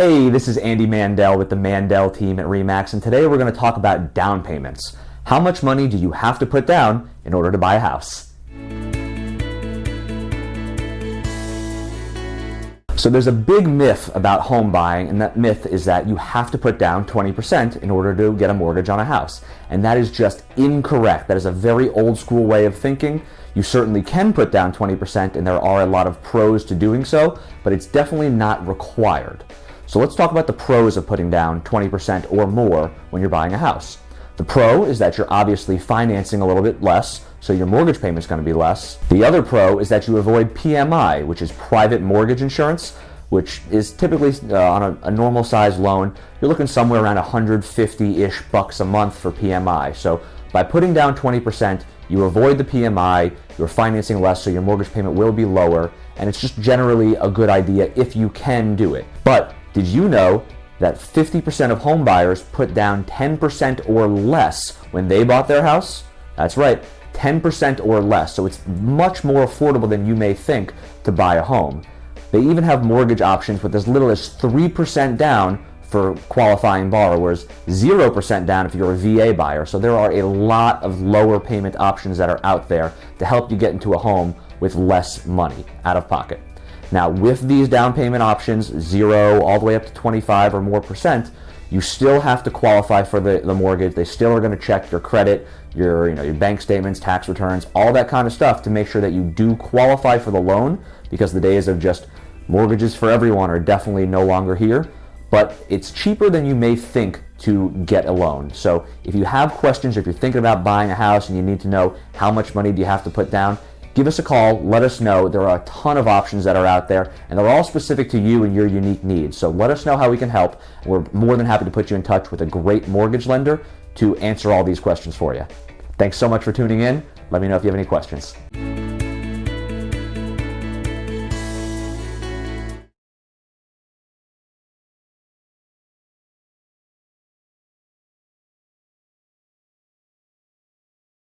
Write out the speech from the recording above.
Hey, this is Andy Mandel with the Mandel team at REMAX, and today we're going to talk about down payments. How much money do you have to put down in order to buy a house? So there's a big myth about home buying, and that myth is that you have to put down 20% in order to get a mortgage on a house. And that is just incorrect. That is a very old school way of thinking. You certainly can put down 20%, and there are a lot of pros to doing so, but it's definitely not required. So let's talk about the pros of putting down 20% or more when you're buying a house. The pro is that you're obviously financing a little bit less, so your mortgage payment is going to be less. The other pro is that you avoid PMI, which is private mortgage insurance, which is typically uh, on a, a normal size loan, you're looking somewhere around 150-ish bucks a month for PMI. So by putting down 20%, you avoid the PMI, you're financing less, so your mortgage payment will be lower, and it's just generally a good idea if you can do it. But did you know that 50% of home buyers put down 10% or less when they bought their house? That's right, 10% or less. So it's much more affordable than you may think to buy a home. They even have mortgage options with as little as 3% down for qualifying borrowers, 0% down if you're a VA buyer. So there are a lot of lower payment options that are out there to help you get into a home with less money out of pocket. Now, with these down payment options, zero all the way up to 25 or more percent, you still have to qualify for the, the mortgage. They still are going to check your credit, your, you know, your bank statements, tax returns, all that kind of stuff to make sure that you do qualify for the loan because the days of just mortgages for everyone are definitely no longer here. But it's cheaper than you may think to get a loan. So if you have questions, if you're thinking about buying a house and you need to know how much money do you have to put down, give us a call, let us know. There are a ton of options that are out there, and they're all specific to you and your unique needs. So let us know how we can help. We're more than happy to put you in touch with a great mortgage lender to answer all these questions for you. Thanks so much for tuning in. Let me know if you have any questions.